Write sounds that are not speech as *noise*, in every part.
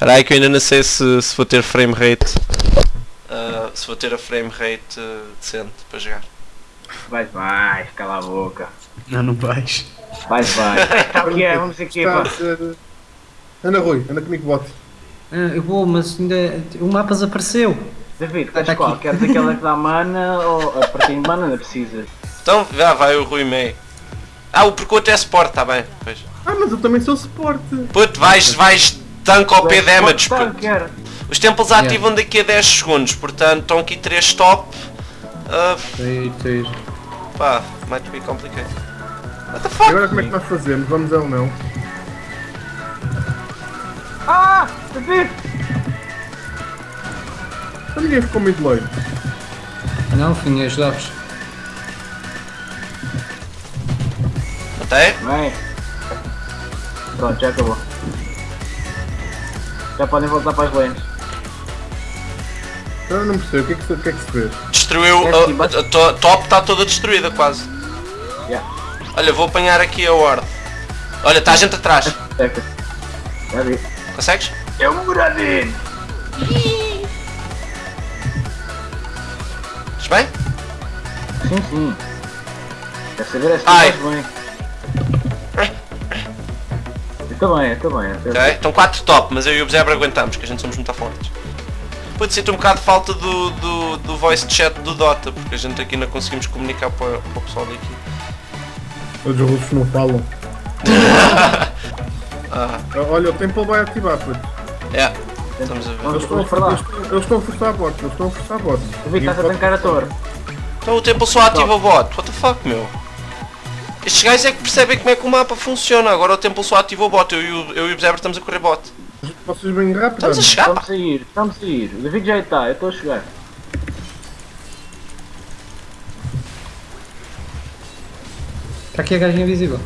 Espera aí que eu ainda não sei se, se vou ter frame rate. uh, se vou ter a frame rate uh, decente para jogar. Vai, vai, cala a boca. Não, não vais. Vai, vai. *laughs* Está o que é, vamos aqui, Está a ser- Anda Rui, anda comigo bote. Ah, eu vou, mas ainda. O mapa desapareceu. David, queres Tá qual? aqui. Queres aquela que dá mana ou a partir de mana não precisas? Então, já vai o Rui May. Ah, o percurso é suporte, está bem. Pois. Ah, mas eu também sou suporte. Puto, vais, vais tanque ao P damage. Os templos ativam daqui a 10 segundos, portanto estão aqui 3 top. Uh, sei. pá, might be complicated. What the E fuck? agora como é que nós fazemos? Vamos ou não? Ah! David! Então ninguém ficou muito loiro. Não, fim, ajudavas. Matei? Vem. Pronto, já acabou. Já podem voltar para as lanes. Eu não percebo, o que é que se, o que é que se fez? Destruiu. É a- assim, bate- a, to- top está toda destruída quase. Já. Olha, vou apanhar aqui a Ward. Olha, está a gente atrás. Já vi. Consegues? É um Muradin! Estás bem? Sim, sim. Quer saber é Ai. estás bem. Eu estou bem, eu estou bem. eu estou Ok, estão 4 top, mas eu e o Zebra aguentamos, que a gente somos muito fortes. Pode sinto um bocado de falta do, do, do voice chat do Dota, porque a gente aqui não conseguimos comunicar para, para o pessoal daqui. Os russos não falam. *laughs* Ah, Olha, o tempo vai ativar, puto. é, estamos a ver. Eles estão, a, eles, estão, forçar a bot, eles estão a forçar a bot. David, estás a tancar a torre. Então o tempo só ativa o bot, what the fuck meu? Estes gajos é que percebem como é que o mapa funciona, agora o tempo só ativa o bot, eu e o, eu e o Zebra estamos a correr bot. Vocês vêm rápido. Estamos a chegar, pá. Estamos a ir, estamos a ir. O David já está, eu estou a chegar. Está aqui a gaja invisível.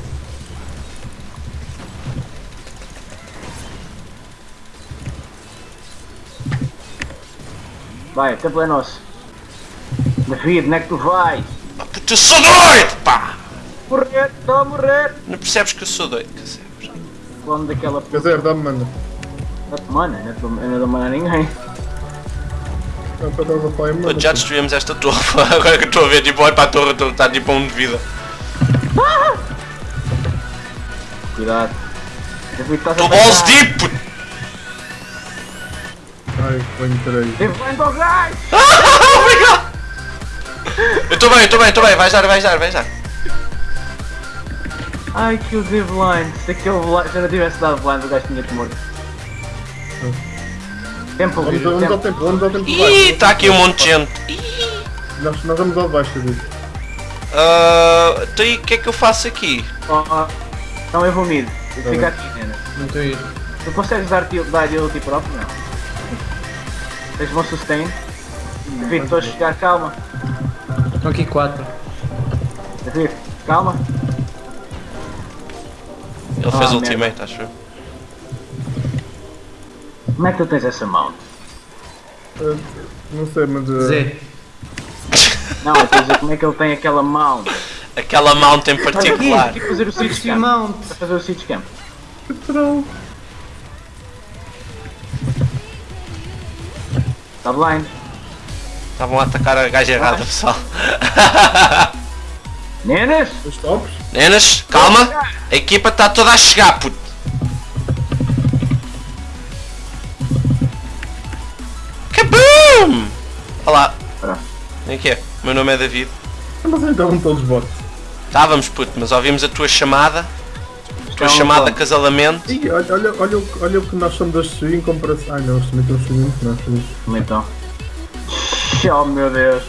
Vai, o tempo é nosso. David, onde é que tu vais? Eu sou doido, pá! Morrer, estou a morrer! Não percebes que eu sou doido, quer dizer. Falando daquela Quer dizer, dá-me mana. puta mana, eu não dou- eu mana a ninguém. Puto, já destruímos esta torre, *laughs* agora que eu estou a ver, tipo, olha para a torre, está tipo a um de vida. Cuidado. Estou a balls deep, puto! Ai, venho três. David, vai para o gás! Obrigado! Eu estou *laughs* bem, eu estou bem, estou bem, vais dar, vais dar, vais dar. Ai, que o blind. Se aquele blind, se eu não tivesse dado blind, o gajo tinha-te morto. Tempo, Vamos, vamos ao tempo. tempo, vamos ao tempo de Ih, baixo. está aqui um monte de gente. Nós, nós vamos ao de baixo, David. Ah, então e o que é que eu faço aqui? Oh, oh. Então eu vou mid. Tá bem. aqui, Nena. Não estou ir. Tu consegues dar, ti- dar ulti próprio? Não. Tens bom sustain? David, estou a chegar, calma. Estão aqui quatro. David, calma. Ele fez Ah, ultimate, acho eu. Como é que tu tens essa mount? Ah, não sei, mas. ah, Zé. Não, eu dizer como é que ele tem aquela mount. Aquela mount em particular. Aqui fazer o siege camp. Mount. A fazer o siege camp. Não. Está blind. Estavam a atacar a gaja errada, pessoal. *laughs* Nenas? Os tops? Nenas, calma. A equipa está toda a chegar, puto. Kaboom! Olá. Vem aqui. O meu nome é David. Mas estavam todos bots. Estávamos, puto, mas ouvimos a tua chamada. A tua chamada de casalamento. Ih, olha, olha, olha, o- olha o que nós somos das Sui em comparação. Ai não, eles também estão subindo que nós somos. Como então? Oh meu Deus.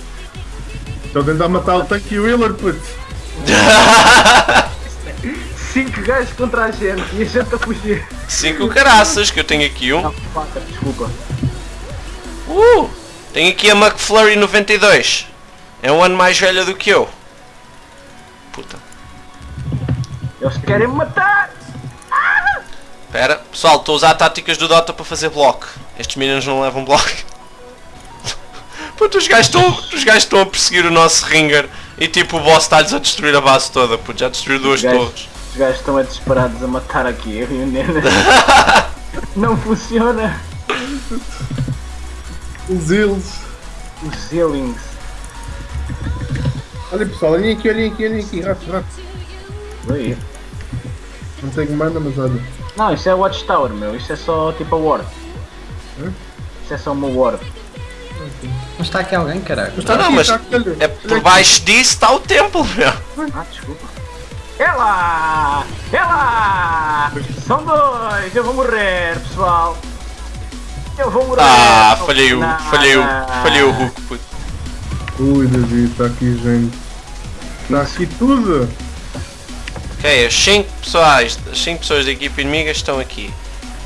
Estão a tentar matar o tanque e o *laughs* 5 gajos contra a gente e a gente a fugir. Cinco caraças, que eu tenho aqui um. Não, quatro, desculpa. Uh! Tenho aqui a McFlurry 92. É um ano mais velha do que eu. Puta. Eles querem me matar! Espera, pessoal, estou a usar táticas do Dota para fazer bloco. Estes meninos não levam bloco. *laughs* Puta, os gajos estão a perseguir o nosso ringer e tipo o boss está-lhes a destruir a base toda, puto, já destruiu duas torres. Os gajos estão é desesperados a matar aqui, eu e o Nena. *laughs* Não funciona. Os eles. Os ceilings. Olha pessoal, olhem aqui, olhem aqui, olhem aqui, rato, rato. Aí. Não tenho mana, mas olha. Não, isso é Watchtower, meu. Isso é só tipo a ward. Hã? Isso é só uma ward. Mas está aqui alguém, caralho. Mas está Não, aqui, mas está aqui. É por baixo disso está o templo, meu. Ah, desculpa. Ela! Ela! São dois! Eu vou morrer, pessoal! Eu vou morrer! Ah, falhei o. Falhei o. Falhei o hook, puto. Ui, David, está aqui gente. Está aqui tudo. Ok, as 5 pessoas, as 5 pessoas da equipa inimiga estão aqui.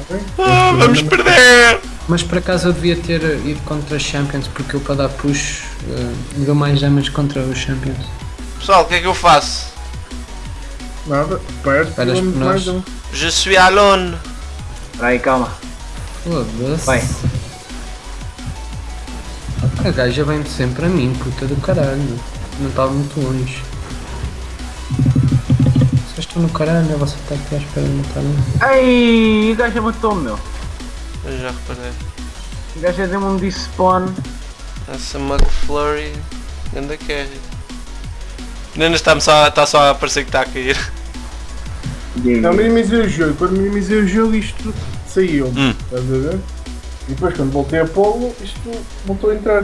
Tá? Ah, vamos perder! Mas por acaso eu devia ter ido contra os Champions porque eu para dar push me deu mais damage contra os Champions. Pessoal, o que é que eu faço? Nada, perto, Esperas por mais nós. um. Je suis alone. Espera aí, calma. Foda-se. Vai. A gaja vem sempre a mim, puta do caralho. Não estava muito longe. Vocês estão no caralho, você está aqui à espera de matar. Ai, o gajo matou-me, meu. Eu já reparei. O gajo deu-me um despawn. Essa McFlurry. Anda carry. Ainda está só, está só a parecer que está a cair. Não, minimizei o jogo. Quando minimizei o jogo, isto saiu. Hum. Estás a ver? E depois, quando voltei a pô-lo, isto voltou a entrar.